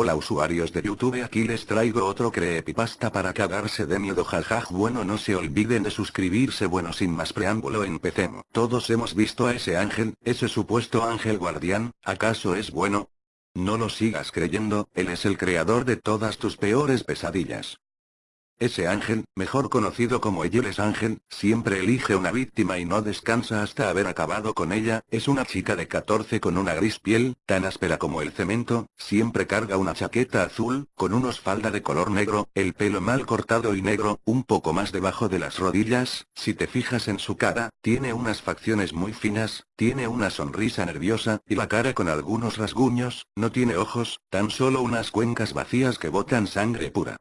Hola usuarios de YouTube aquí les traigo otro creepypasta para cagarse de miedo jajaj bueno no se olviden de suscribirse bueno sin más preámbulo empecemos. Todos hemos visto a ese ángel, ese supuesto ángel guardián, ¿acaso es bueno? No lo sigas creyendo, él es el creador de todas tus peores pesadillas. Ese ángel, mejor conocido como Eyeles Ángel, siempre elige una víctima y no descansa hasta haber acabado con ella, es una chica de 14 con una gris piel, tan áspera como el cemento, siempre carga una chaqueta azul, con unos falda de color negro, el pelo mal cortado y negro, un poco más debajo de las rodillas, si te fijas en su cara, tiene unas facciones muy finas, tiene una sonrisa nerviosa, y la cara con algunos rasguños, no tiene ojos, tan solo unas cuencas vacías que botan sangre pura.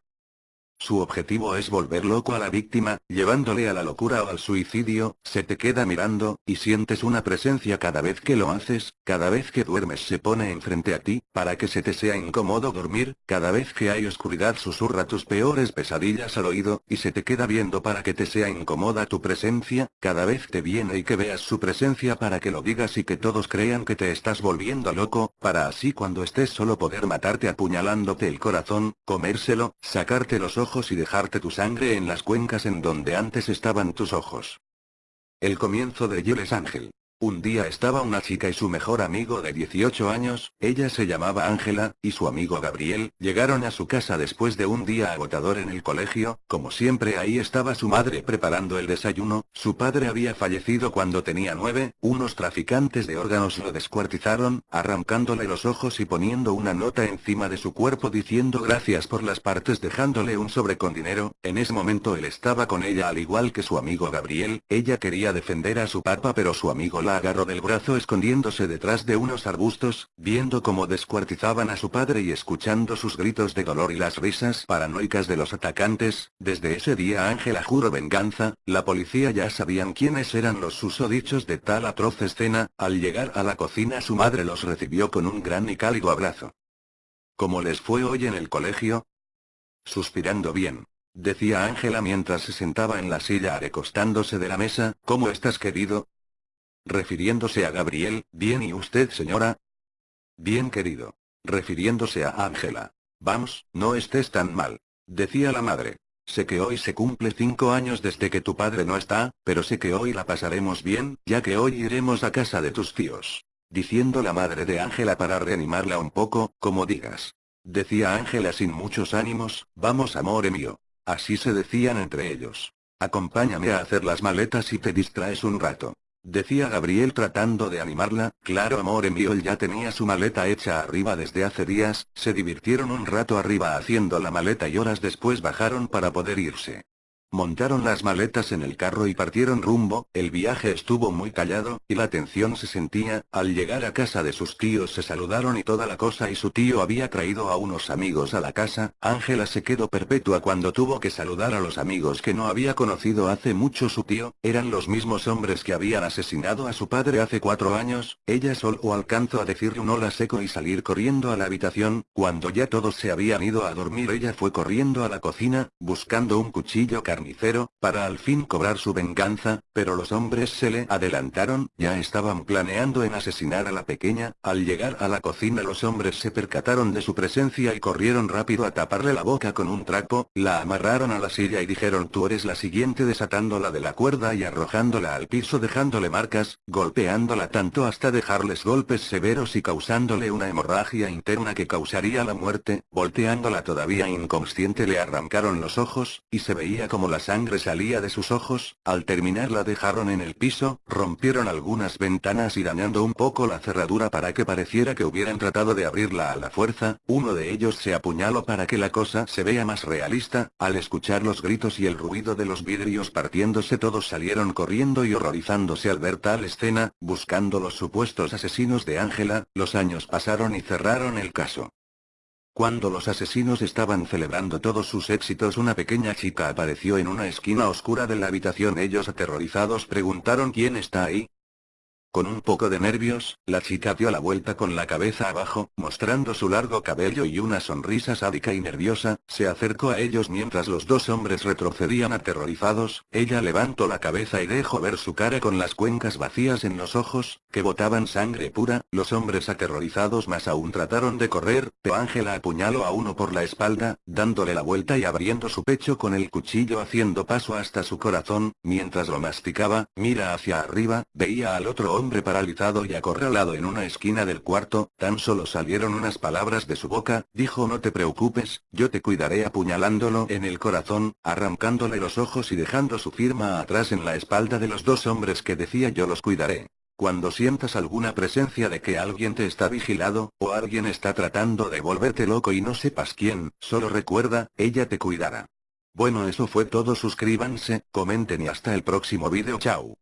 Su objetivo es volver loco a la víctima, llevándole a la locura o al suicidio, se te queda mirando, y sientes una presencia cada vez que lo haces, cada vez que duermes se pone enfrente a ti, para que se te sea incómodo dormir, cada vez que hay oscuridad susurra tus peores pesadillas al oído, y se te queda viendo para que te sea incómoda tu presencia, cada vez te viene y que veas su presencia para que lo digas y que todos crean que te estás volviendo loco, para así cuando estés solo poder matarte apuñalándote el corazón, comérselo, sacarte los ojos y dejarte tu sangre en las cuencas en donde antes estaban tus ojos. El comienzo de Yeles Ángel. Un día estaba una chica y su mejor amigo de 18 años, ella se llamaba Ángela, y su amigo Gabriel, llegaron a su casa después de un día agotador en el colegio, como siempre ahí estaba su madre preparando el desayuno, su padre había fallecido cuando tenía nueve, unos traficantes de órganos lo descuartizaron, arrancándole los ojos y poniendo una nota encima de su cuerpo diciendo gracias por las partes dejándole un sobre con dinero, en ese momento él estaba con ella al igual que su amigo Gabriel, ella quería defender a su papá pero su amigo la agarró del brazo escondiéndose detrás de unos arbustos, viendo cómo descuartizaban a su padre y escuchando sus gritos de dolor y las risas paranoicas de los atacantes, desde ese día Ángela juró venganza, la policía ya sabían quiénes eran los susodichos de tal atroz escena, al llegar a la cocina su madre los recibió con un gran y cálido abrazo. ¿Cómo les fue hoy en el colegio? Suspirando bien. Decía Ángela mientras se sentaba en la silla recostándose de la mesa, ¿cómo estás querido? Refiriéndose a Gabriel, bien y usted señora. Bien querido. Refiriéndose a Ángela. Vamos, no estés tan mal. Decía la madre. Sé que hoy se cumple cinco años desde que tu padre no está, pero sé que hoy la pasaremos bien, ya que hoy iremos a casa de tus tíos. Diciendo la madre de Ángela para reanimarla un poco, como digas. Decía Ángela sin muchos ánimos, vamos amor mío. Así se decían entre ellos. Acompáñame a hacer las maletas y te distraes un rato. Decía Gabriel tratando de animarla, claro amor él ya tenía su maleta hecha arriba desde hace días, se divirtieron un rato arriba haciendo la maleta y horas después bajaron para poder irse. Montaron las maletas en el carro y partieron rumbo, el viaje estuvo muy callado, y la tensión se sentía, al llegar a casa de sus tíos se saludaron y toda la cosa y su tío había traído a unos amigos a la casa, Ángela se quedó perpetua cuando tuvo que saludar a los amigos que no había conocido hace mucho. Su tío, eran los mismos hombres que habían asesinado a su padre hace cuatro años, ella solo alcanzó a decirle un hola seco y salir corriendo a la habitación, cuando ya todos se habían ido a dormir ella fue corriendo a la cocina, buscando un cuchillo carnicero, para al fin cobrar su venganza, pero los hombres se le adelantaron, ya estaban planeando en asesinar a la pequeña, al llegar a la cocina los hombres se percataron de su presencia y corrieron rápido a taparle la boca con un trapo, la amarraron a la silla y dijeron tú eres la siguiente desatándola de la cuerda y arrojándola al piso dejándole marcas, golpeándola tanto hasta dejarles golpes severos y causándole una hemorragia interna que causaría la muerte, volteándola todavía inconsciente le arrancaron los ojos, y se veía como la sangre salía de sus ojos, al terminar la dejaron en el piso, rompieron algunas ventanas y dañando un poco la cerradura para que pareciera que hubieran tratado de abrirla a la fuerza, uno de ellos se apuñaló para que la cosa se vea más realista, al escuchar los gritos y el ruido de los vidrios partiéndose todos salieron corriendo y horrorizándose al ver tal escena, buscando los supuestos asesinos de Ángela, los años pasaron y cerraron el caso. Cuando los asesinos estaban celebrando todos sus éxitos una pequeña chica apareció en una esquina oscura de la habitación ellos aterrorizados preguntaron ¿quién está ahí? Con un poco de nervios, la chica dio la vuelta con la cabeza abajo, mostrando su largo cabello y una sonrisa sádica y nerviosa, se acercó a ellos mientras los dos hombres retrocedían aterrorizados, ella levantó la cabeza y dejó ver su cara con las cuencas vacías en los ojos, que botaban sangre pura, los hombres aterrorizados más aún trataron de correr, pero Ángela apuñaló a uno por la espalda, dándole la vuelta y abriendo su pecho con el cuchillo haciendo paso hasta su corazón, mientras lo masticaba, mira hacia arriba, veía al otro hombre paralizado y acorralado en una esquina del cuarto, tan solo salieron unas palabras de su boca, dijo no te preocupes, yo te cuidaré apuñalándolo en el corazón, arrancándole los ojos y dejando su firma atrás en la espalda de los dos hombres que decía yo los cuidaré. Cuando sientas alguna presencia de que alguien te está vigilado, o alguien está tratando de volverte loco y no sepas quién, solo recuerda, ella te cuidará. Bueno eso fue todo suscríbanse, comenten y hasta el próximo video chao.